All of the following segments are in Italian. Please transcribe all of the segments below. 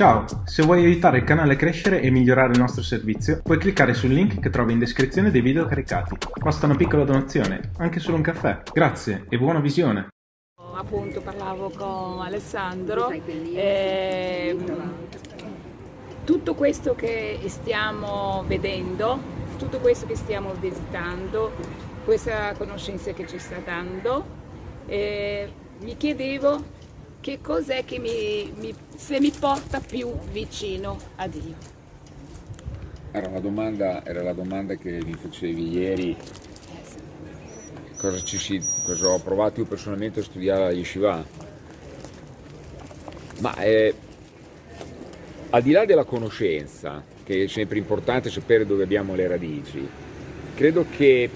Ciao, se vuoi aiutare il canale a crescere e migliorare il nostro servizio, puoi cliccare sul link che trovi in descrizione dei video caricati. Basta una piccola donazione, anche solo un caffè. Grazie e buona visione! Appunto parlavo con Alessandro, eh, tutto questo che stiamo vedendo, tutto questo che stiamo visitando, questa conoscenza che ci sta dando, eh, mi chiedevo che cos'è che mi, mi, se mi porta più vicino a Dio. Era, domanda, era la domanda che mi facevi ieri, cosa, si, cosa, ho provato io personalmente a studiare a Yeshiva. Ma eh, al di là della conoscenza, che è sempre importante sapere dove abbiamo le radici, credo che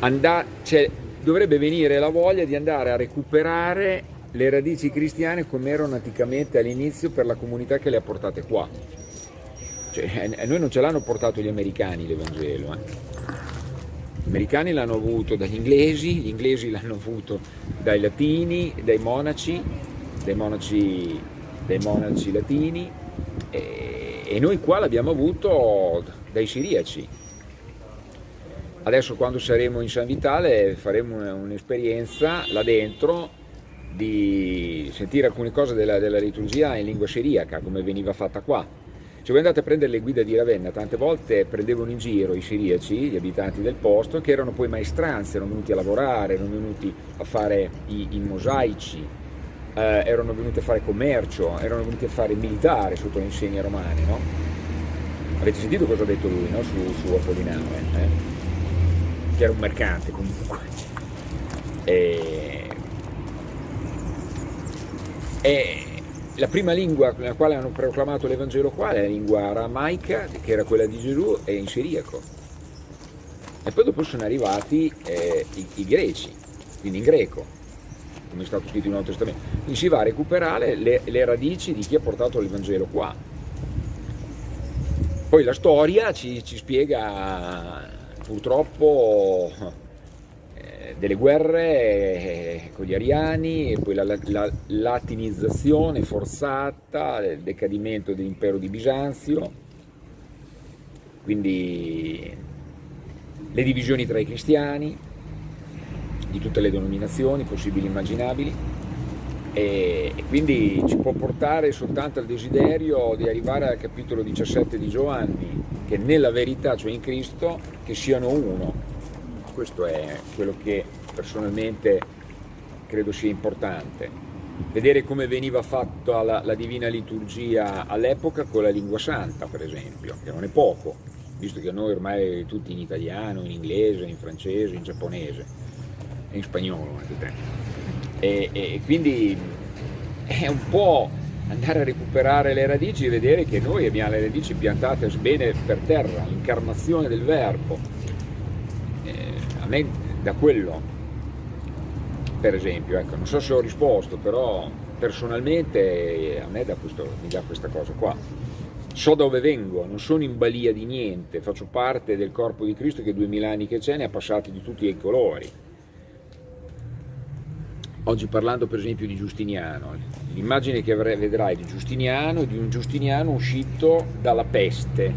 andà, cioè, dovrebbe venire la voglia di andare a recuperare le radici cristiane come erano anticamente all'inizio per la comunità che le ha portate qua. Cioè, a noi non ce l'hanno portato gli americani l'Evangelo. Eh. Gli americani l'hanno avuto dagli inglesi, gli inglesi l'hanno avuto dai latini, dai monaci, dai monaci, dai monaci latini e, e noi qua l'abbiamo avuto dai siriaci. Adesso quando saremo in San Vitale faremo un'esperienza là dentro di sentire alcune cose della, della liturgia in lingua siriaca, come veniva fatta qua. Se voi andate a prendere le guide di Ravenna, tante volte prendevano in giro i siriaci, gli abitanti del posto, che erano poi maestranze, erano venuti a lavorare, erano venuti a fare i, i mosaici, eh, erano venuti a fare commercio, erano venuti a fare militare sotto le insegne romane, no? Avete sentito cosa ha detto lui no? su, su Apollinare? Eh? Che era un mercante comunque. E e la prima lingua nella quale hanno proclamato l'Evangelo qua è la lingua aramaica, che era quella di Gesù, e in siriaco. E poi dopo sono arrivati eh, i, i, greci, quindi in greco, come è stato scritto in Nuovo Testamento. Quindi si va a recuperare le, le radici di chi ha portato l'Evangelo qua. Poi la storia ci, ci spiega purtroppo delle guerre eh, con gli ariani, e poi la, la latinizzazione forzata, il decadimento dell'impero di Bisanzio, quindi le divisioni tra i cristiani, di tutte le denominazioni possibili e immaginabili, e, e quindi ci può portare soltanto al desiderio di arrivare al capitolo 17 di Giovanni, che nella verità, cioè in Cristo, che siano uno, questo è quello che personalmente credo sia importante. Vedere come veniva fatta la, la Divina Liturgia all'epoca con la lingua santa, per esempio, che non è poco, visto che noi ormai tutti in italiano, in inglese, in francese, in giapponese, in spagnolo anche e, e quindi è un po' andare a recuperare le radici e vedere che noi abbiamo le radici piantate bene per terra, l'incarnazione del verbo, me da quello, per esempio, ecco, non so se ho risposto, però personalmente a me da questo, mi dà questa cosa qua. So dove vengo, non sono in balia di niente, faccio parte del corpo di Cristo che duemila anni che c'è, ne ha passati di tutti i colori. Oggi parlando per esempio di Giustiniano, l'immagine che vedrai di Giustiniano è di un Giustiniano uscito dalla peste.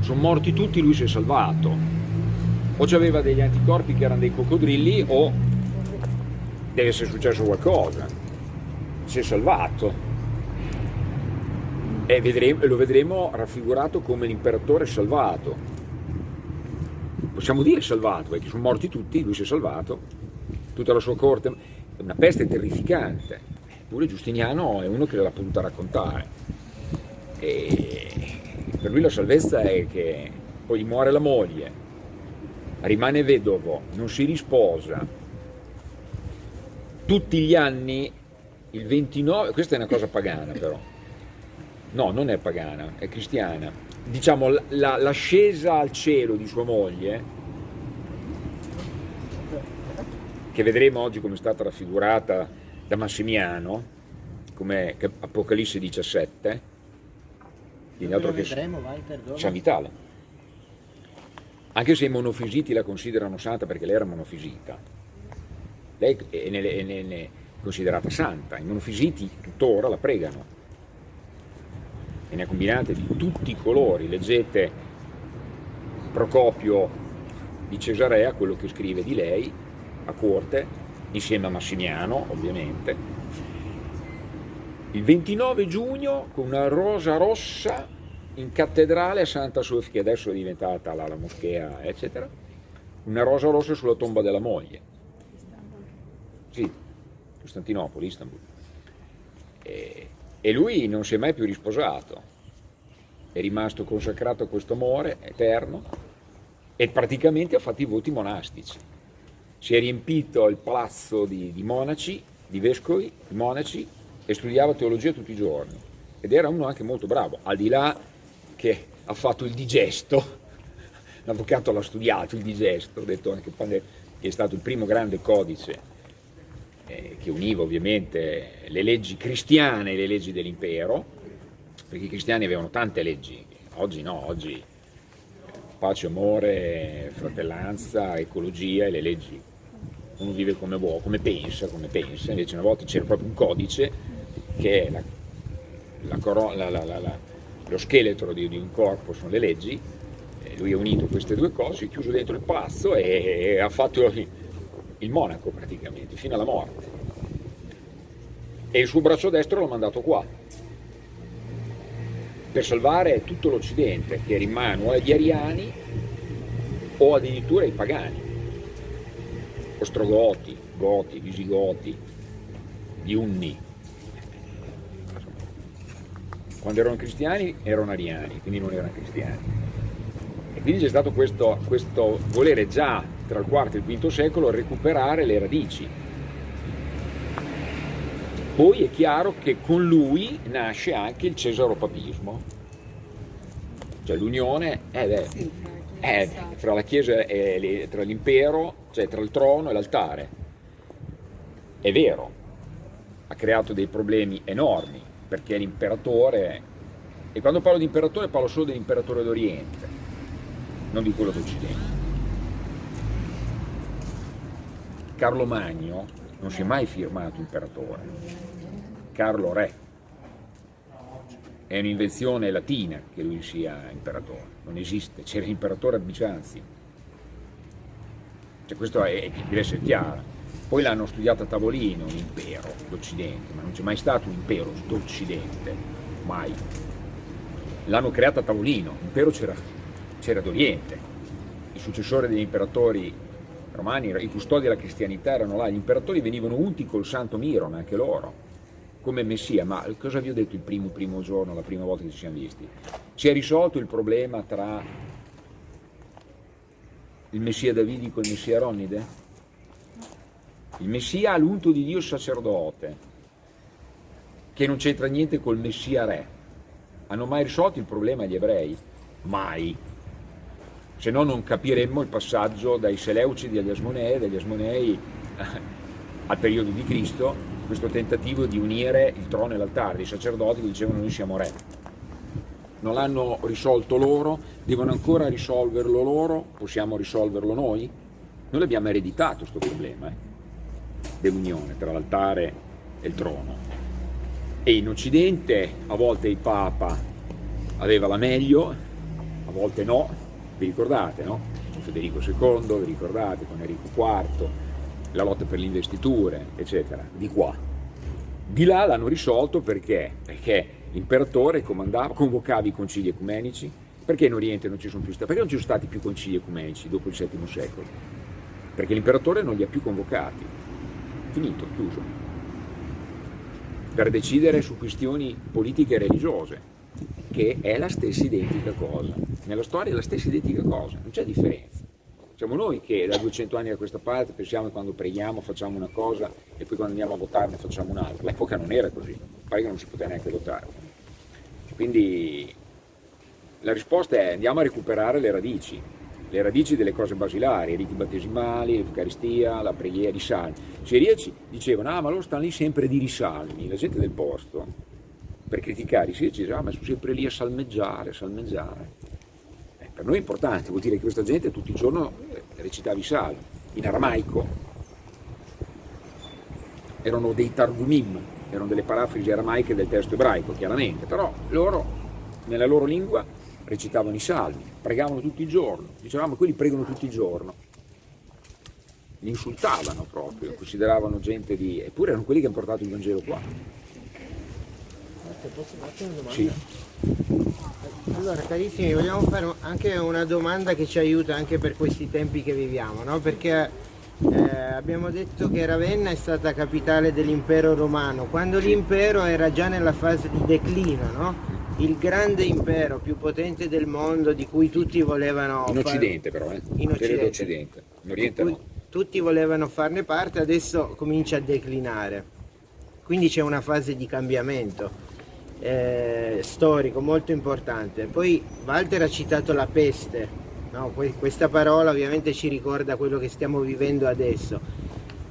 Sono morti tutti, lui si è salvato o aveva degli anticorpi che erano dei coccodrilli o deve essere successo qualcosa, si è salvato e vedremo, lo vedremo raffigurato come l'imperatore salvato. Possiamo dire salvato, perché sono morti tutti, lui si è salvato, tutta la sua corte, è una peste terrificante, eppure Giustiniano è uno che l'ha potuta raccontare. E per lui la salvezza è che poi gli muore la moglie, rimane vedovo, non si risposa, tutti gli anni, il 29, questa è una cosa pagana però, no non è pagana, è cristiana, diciamo l'ascesa al cielo di sua moglie, che vedremo oggi come è stata raffigurata da Massimiano, come Apocalisse 17, quindi altro che San Vitale anche se i monofisiti la considerano santa perché lei era monofisita, lei è, è considerata santa, i monofisiti tuttora la pregano, e ne ha combinate di tutti i colori, leggete Procopio di Cesarea, quello che scrive di lei a corte, insieme a Massimiano ovviamente, il 29 giugno con una rosa rossa in cattedrale a Santa Sofia, che adesso è diventata la, la moschea, eccetera, una rosa rossa sulla tomba della moglie. Sì, Costantinopoli, Istanbul. E, e lui non si è mai più risposato, è rimasto consacrato a questo amore eterno e praticamente ha fatto i voti monastici. Si è riempito il palazzo di, di monaci, di vescovi, di monaci e studiava teologia tutti i giorni ed era uno anche molto bravo, al di là che ha fatto il digesto, l'avvocato l'ha studiato il digesto, ho detto anche quando è stato il primo grande codice eh, che univa ovviamente le leggi cristiane e le leggi dell'impero, perché i cristiani avevano tante leggi, oggi no, oggi eh, pace, amore, fratellanza, ecologia e le leggi. Uno vive come vuole, come pensa, come pensa, invece una volta c'era proprio un codice che è la, la, la, lo scheletro di, di, un corpo, sono le leggi, lui ha unito queste due cose, è chiuso dentro il palazzo e, e ha fatto il monaco praticamente, fino alla morte. E il suo braccio destro l'ha mandato qua, per salvare tutto l'Occidente, che era in mano agli ariani o addirittura ai pagani, ostrogoti, goti, visigoti, gli unni. Quando erano cristiani erano ariani, quindi non erano cristiani. E quindi c'è stato questo, questo volere già tra il IV e il V secolo recuperare le radici. Poi è chiaro che con lui nasce anche il cesaropapismo, cioè l'unione è, è, tra la Chiesa e tra l'impero, cioè tra il trono e l'altare. È vero, ha creato dei problemi enormi, perché l'imperatore, e quando parlo di imperatore parlo solo dell'imperatore d'Oriente, non di quello d'Occidente. Carlo Magno non si è mai firmato imperatore, Carlo Re. È un'invenzione latina che lui sia imperatore, non esiste, c'era l'imperatore a Bisanzi. Cioè questo è, deve essere chiaro. Poi l'hanno studiato a tavolino l'impero d'Occidente, ma non c'è mai stato un impero d'Occidente, mai. L'hanno creato a tavolino, l'impero c'era d'Oriente. Il successore degli imperatori romani, i custodi della cristianità erano là, gli imperatori venivano unti col santo Miron, anche loro, come Messia, ma cosa vi ho detto il primo, primo giorno, la prima volta che ci siamo visti? Si è risolto il problema tra il Messia davidico e il Messia Ronide? Il Messia ha l'unto di Dio sacerdote, che non c'entra niente col Messia re. Hanno mai risolto il problema gli ebrei? Mai se no non capiremmo il passaggio dai Seleucidi agli Asmonei, dagli Asmonei eh, al periodo di Cristo, questo tentativo di unire il trono e l'altare, i sacerdoti che dicevano noi siamo re. Non l'hanno risolto loro, devono ancora risolverlo loro, possiamo risolverlo noi? Noi l'abbiamo ereditato questo problema eh, dell'unione tra l'altare e il trono. E in Occidente a volte il Papa aveva la meglio, a volte no, vi ricordate, no? Con Federico II, vi ricordate, con Enrico IV, la lotta per le investiture, eccetera, di qua. Di là l'hanno risolto perché? Perché l'imperatore comandava, convocava i concili ecumenici, perché in Oriente non ci sono più stati, perché non ci sono stati più concili ecumenici dopo il VII secolo? Perché l'imperatore non li ha più convocati, finito, chiuso, per decidere su questioni politiche e religiose, che è la stessa identica cosa. Nella storia è la stessa identica cosa, non c'è differenza. Siamo noi che da 200 anni a questa parte pensiamo che quando preghiamo facciamo una cosa e poi quando andiamo a votare ne facciamo un'altra. L'epoca non era così, pare che non si poteva neanche votare. Quindi la risposta è andiamo a recuperare le radici, le radici delle cose basilari, i riti battesimali, l'Eucaristia, la preghiera, i salmi. Se riesci dicevano, ah ma loro stanno lì sempre di risalmi, la gente del posto per criticare i sirici, ah, ma sono sempre lì a salmeggiare, a salmeggiare. Eh, per noi è importante, vuol dire che questa gente tutti i giorni eh, recitava i salmi, in aramaico. Erano dei targumim, erano delle parafrasi aramaiche del testo ebraico, chiaramente, però loro nella loro lingua recitavano i salmi, pregavano tutto il giorno, dicevamo quelli pregano tutto il giorno, li insultavano proprio, consideravano gente di... eppure erano quelli che hanno portato il Vangelo qua. Posso farti una domanda? Sì. Allora carissimi, vogliamo fare anche una domanda che ci aiuta anche per questi tempi che viviamo, no? Perché eh, abbiamo detto che Ravenna è stata capitale dell'impero romano, quando l'impero era già nella fase di declino, no? Il grande impero più potente del mondo di cui tutti volevano In far- Occidente però, eh? In Occidente. Occidente. In Oriente no. tutti volevano farne parte, adesso comincia a declinare. Quindi c'è una fase di cambiamento eh, storico molto importante. Poi Walter ha citato la peste, no? Que- questa parola ovviamente ci ricorda quello che stiamo vivendo adesso.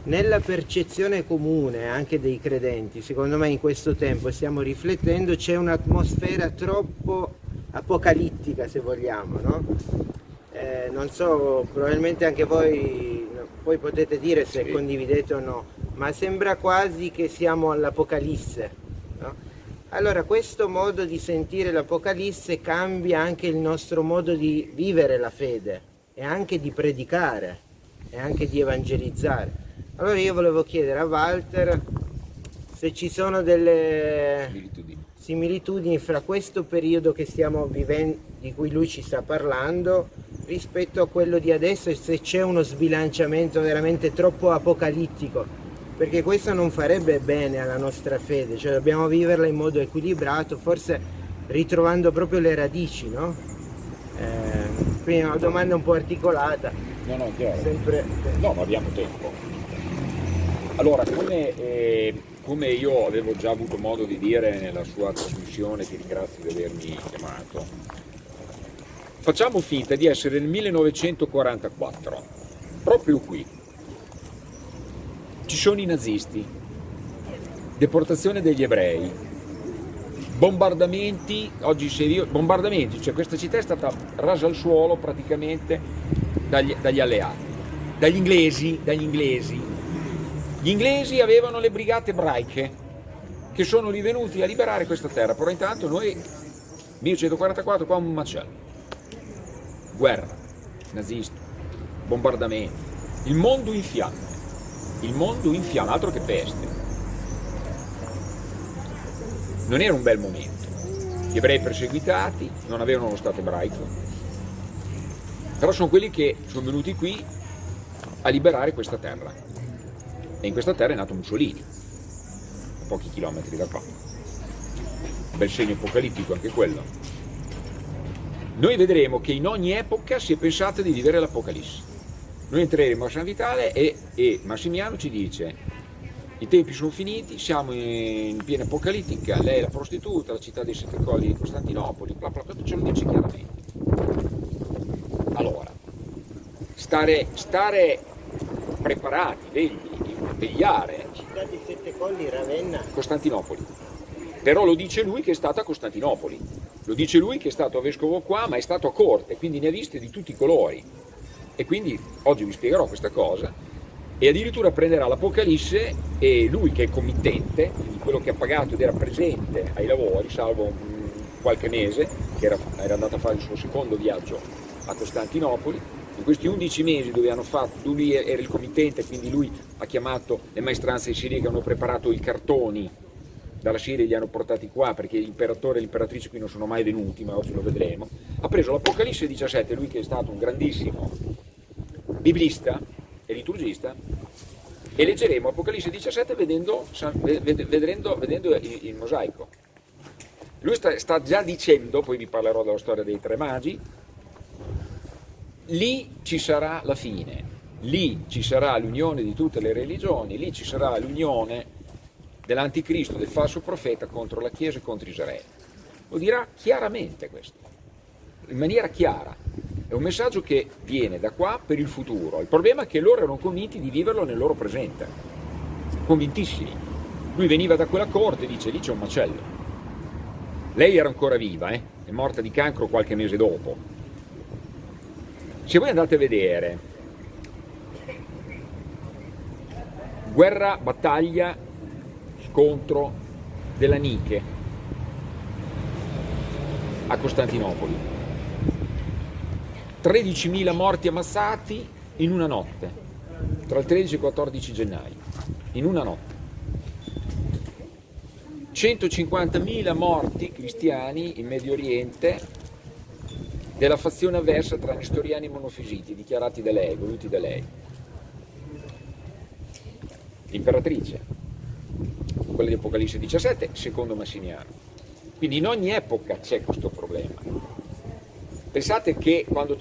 Nella percezione comune anche dei credenti, secondo me in questo tempo stiamo riflettendo, c'è un'atmosfera troppo apocalittica se vogliamo, no? Eh, non so, probabilmente anche voi poi potete dire se Sì. condividete o no, ma sembra quasi che siamo all'Apocalisse. no? Allora questo modo di sentire l'Apocalisse cambia anche il nostro modo di vivere la fede e anche di predicare e anche di evangelizzare. Allora io volevo chiedere a Walter se ci sono delle Similitudini. similitudini fra questo periodo che stiamo vivendo, di cui lui ci sta parlando, rispetto a quello di adesso e se c'è uno sbilanciamento veramente troppo apocalittico, perché questo non farebbe bene alla nostra fede, cioè dobbiamo viverla in modo equilibrato, forse ritrovando proprio le radici, no? Eh, quindi è una domanda un po' articolata, No, no, chiaro. sempre... No, ma abbiamo tempo. Allora, come, eh, come io avevo già avuto modo di dire nella sua trasmissione, ti ringrazio di avermi chiamato, facciamo finta di essere nel 1944, proprio qui. Ci sono i nazisti, deportazione degli ebrei, bombardamenti, oggi serio, bombardamenti, cioè questa città è stata rasa al suolo praticamente dagli, dagli alleati, dagli inglesi, dagli inglesi. Gli inglesi avevano le brigate ebraiche che sono rivenuti a liberare questa terra, però intanto noi, 1144, qua un macello. Guerra, nazisti, bombardamenti, il mondo in fiamme, il mondo in fiamme, altro che peste. Non era un bel momento. Gli ebrei perseguitati non avevano lo Stato ebraico, però sono quelli che sono venuti qui a liberare questa terra. E in questa terra è nato Mussolini, a pochi chilometri da qua. Bel segno apocalittico anche quello. Noi vedremo che in ogni epoca si è pensato di vivere l'Apocalisse. Noi entreremo a San Vitale e, e Massimiano ci dice i tempi sono finiti, siamo in piena apocalittica, lei è la prostituta, la città dei sette colli di Costantinopoli, bla bla bla, ce lo dice chiaramente. Allora, stare, stare preparati, vegli, vegliare, Città di Sette Colli, Ravenna, Costantinopoli. Però lo dice lui che è stato a Costantinopoli, lo dice lui che è stato vescovo qua, ma è stato a corte, quindi ne ha viste di tutti i colori. E quindi oggi vi spiegherò questa cosa. E addirittura prenderà l'Apocalisse e lui che è committente, quindi quello che ha pagato ed era presente ai lavori, salvo qualche mese, che era, era andato a fare il suo secondo viaggio a Costantinopoli, in questi 11 mesi dove hanno fatto, lui era il committente, quindi lui ha chiamato le maestranze in Siria che hanno preparato i cartoni dalla Siria e li hanno portati qua perché l'imperatore e l'imperatrice qui non sono mai venuti, ma oggi lo vedremo. Ha preso l'Apocalisse 17, lui che è stato un grandissimo biblista e liturgista, e leggeremo Apocalisse 17 vedendo, ved- vedendo, vedendo il, il mosaico. Lui sta, sta già dicendo, poi vi parlerò della storia dei tre magi, lì ci sarà la fine, lì ci sarà l'unione di tutte le religioni, lì ci sarà l'unione dell'anticristo, del falso profeta contro la Chiesa e contro Israele. Lo dirà chiaramente questo, in maniera chiara. È un messaggio che viene da qua per il futuro. Il problema è che loro erano convinti di viverlo nel loro presente, convintissimi. Lui veniva da quella corte e dice lì c'è un macello. Lei era ancora viva, eh? è morta di cancro qualche mese dopo. Se voi andate a vedere guerra, battaglia, scontro della Nike, a Costantinopoli. 13.000 morti ammassati in una notte, tra il 13 e il 14 gennaio, in una notte. 150.000 morti cristiani in Medio Oriente della fazione avversa tra nestoriani e monofisiti, dichiarati da lei, voluti da lei. L'imperatrice, quella di Apocalisse 17, secondo Massimiano. Quindi in ogni epoca c'è questo problema. Pensate che quando,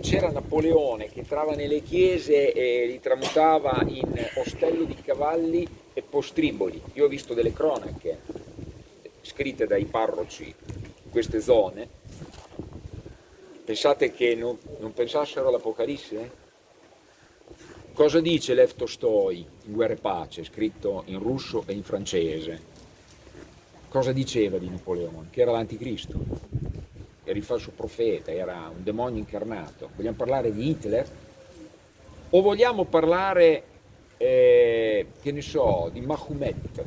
c'era Napoleone che entrava nelle chiese e li tramutava in ostelli di cavalli e postriboli, io ho visto delle cronache scritte dai parroci in queste zone, pensate che non, non pensassero all'Apocalisse? Cosa dice Lev Tolstoi in Guerra e Pace, scritto in russo e in francese? cosa diceva di Napoleone? Che era l'anticristo, era il falso profeta, era un demonio incarnato. Vogliamo parlare di Hitler? O vogliamo parlare, eh, che ne so, di Mahomet?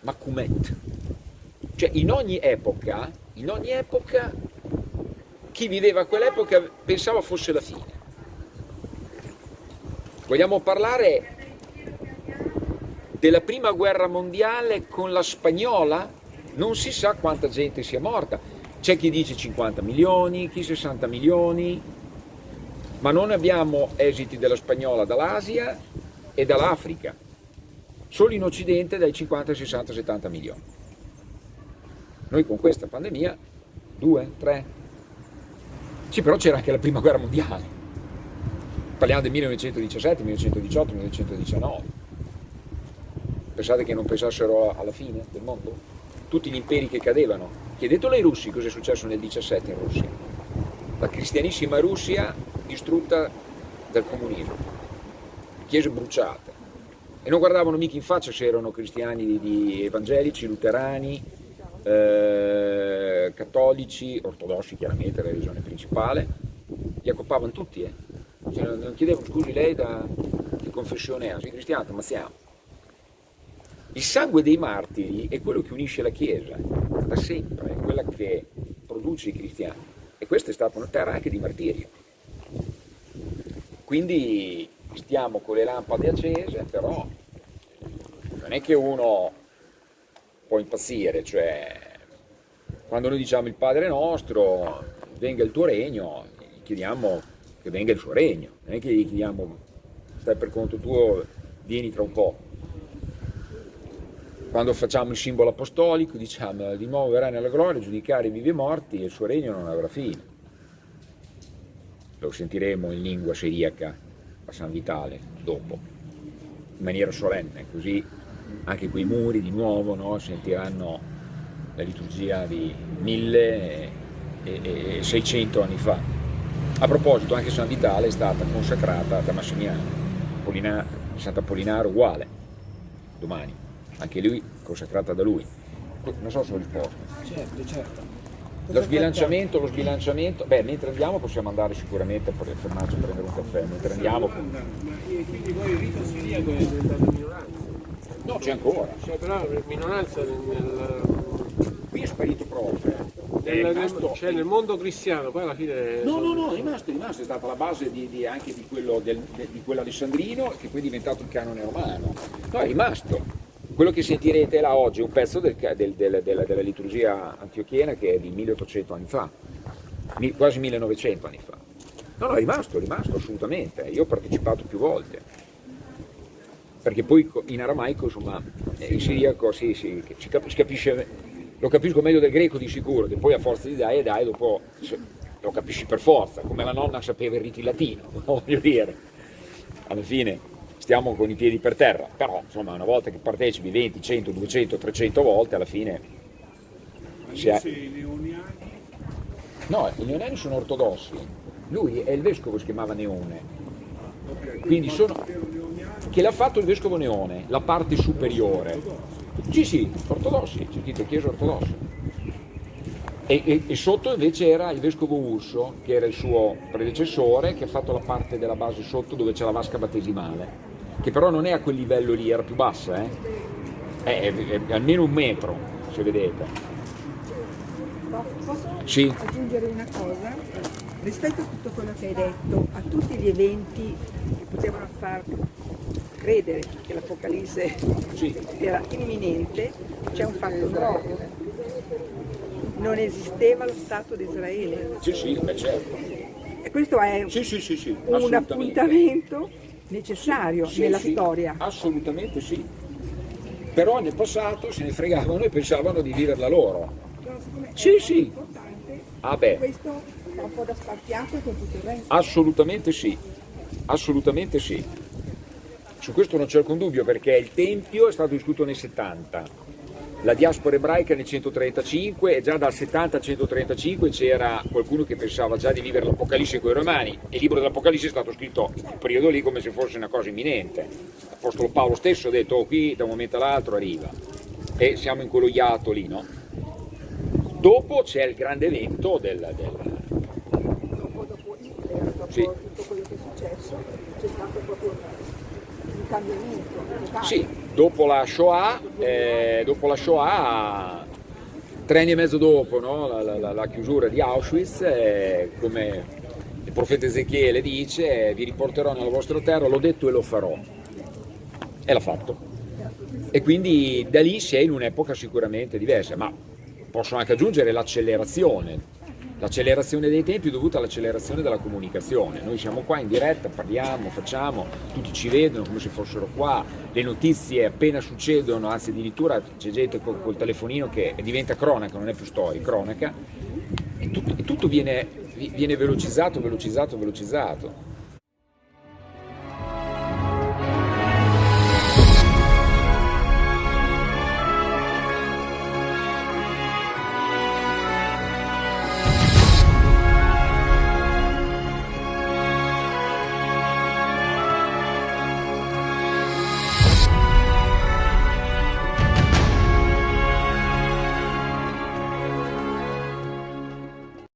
Mahomet. Cioè in ogni epoca, in ogni epoca, chi viveva a quell'epoca pensava fosse la fine. Vogliamo parlare della prima guerra mondiale con la spagnola non si sa quanta gente sia morta. C'è chi dice 50 milioni, chi 60 milioni, ma non abbiamo esiti della spagnola dall'Asia e dall'Africa, solo in Occidente dai 50, 60, 70 milioni. Noi con questa pandemia, due, tre. Sì, però c'era anche la prima guerra mondiale. Parliamo del 1917, 1918, 1919 Pensate che non pensassero alla fine del mondo? Tutti gli imperi che cadevano. Chiedetelo ai russi cosa è successo nel 17 in Russia. La cristianissima Russia distrutta dal comunismo, chiese bruciate. E non guardavano mica in faccia se erano cristiani di, di evangelici, luterani, eh, cattolici, ortodossi chiaramente, la religione principale, li accoppavano tutti. Eh. Cioè, non chiedevano scusi lei da che confessione è, sei cristiano, ammazziamo. Il sangue dei martiri è quello che unisce la Chiesa, da sempre, è quella che produce i cristiani. E questa è stata una terra anche di martirio. Quindi stiamo con le lampade accese, però non è che uno può impazzire, cioè quando noi diciamo il Padre nostro, venga il tuo regno, chiediamo che venga il suo regno, non è che gli chiediamo stai per conto tuo, vieni tra un po' Quando facciamo il simbolo apostolico diciamo di nuovo verrà nella gloria giudicare i vivi e morti e il suo regno non avrà fine. Lo sentiremo in lingua siriaca a San Vitale dopo, in maniera solenne, così anche quei muri di nuovo no, sentiranno la liturgia di 1600 anni fa. A proposito, anche San Vitale è stata consacrata da Massimiano, Sant'Apollinare uguale, domani anche lui consacrata da lui. Non so se ho risposto. Certo, certo. Lo sbilanciamento, lo sbilanciamento, beh mentre andiamo possiamo andare sicuramente per fermarci a prendere un caffè, mentre andiamo... Ma quindi poi il rito siriaco è diventato minoranza? No, c'è ancora. C'è però minoranza nel... nel... Qui è sparito proprio. È rimasto... Cioè nel mondo cristiano, poi alla fine... No, no, no, è rimasto, è rimasto, è stata la base di, di, anche di quello, del, di quello alessandrino che poi è diventato il canone romano. No, è rimasto. Quello che sentirete là oggi è un pezzo del, del, del, della liturgia antiochiena che è di 1800 anni fa, quasi 1900 anni fa. No, no, è rimasto, è rimasto assolutamente. Io ho partecipato più volte. Perché poi in aramaico, insomma, in siriaco sì, sì, si capisce, lo capisco meglio del greco di sicuro, che poi a forza di dai e dai dopo lo capisci per forza, come la nonna sapeva il riti latino, voglio dire. Alla fine stiamo con i piedi per terra, però insomma una volta che partecipi 20, 100, 200, 300 volte alla fine... Si è... i neoniani? No, i neoniani sono ortodossi, lui è il vescovo che si chiamava Neone, quindi sono... che l'ha fatto il vescovo Neone, la parte superiore. Sì, sì, ortodossi, c'è scritto chiesa ortodossa. E, e, e, sotto invece era il vescovo Urso, che era il suo predecessore, che ha fatto la parte della base sotto dove c'è la vasca battesimale che però non è a quel livello lì, era più bassa, eh? è, è, è almeno un metro, se vedete. Posso Sì. aggiungere una cosa? Rispetto a tutto quello che hai detto, a tutti gli eventi che potevano far credere che l'Apocalisse Sì. era imminente, c'è un fatto nuovo. Non esisteva lo Stato di Israele. Sì, sì, beh, certo. E questo è Sì, sì, un appuntamento necessario nella storia. Assolutamente sì. Però nel passato se ne fregavano e pensavano di viverla loro. Sì, è sì. Ah beh, questo fa un po' da spartiacque con tutto il resto. assolutamente sì. Assolutamente sì. Su questo non c'è alcun dubbio perché il Tempio è stato distrutto nel 70, la diaspora ebraica nel 135 e già dal 70 al 135 c'era qualcuno che pensava già di vivere l'Apocalisse con i Romani e il libro dell'Apocalisse è stato scritto in quel periodo lì come se fosse una cosa imminente. L'Apostolo Paolo stesso ha detto oh, qui da un momento all'altro arriva e siamo in quello iato lì, no? Dopo c'è il grande evento del, del, Dopo, dopo Hitler, dopo Sì. tutto quello che è successo, c'è stato proprio cambiamento. Sì, dopo la Shoah, eh, dopo la Shoah, tre anni e mezzo dopo no, la, la- la chiusura di Auschwitz, eh, come il profeta Ezechiele dice, eh, vi riporterò nella vostra terra, l'ho detto e lo farò. E l'ha fatto. E quindi da lì si è in un'epoca sicuramente diversa, ma posso anche aggiungere l'accelerazione. L'accelerazione dei tempi è dovuta all'accelerazione della comunicazione. Noi siamo qua in diretta, parliamo, facciamo, tutti ci vedono come se fossero qua, le notizie appena succedono, anzi addirittura c'è gente col, col telefonino che diventa cronaca, non è più storia, cronaca, e tutto, e tutto viene, viene velocizzato, velocizzato, velocizzato.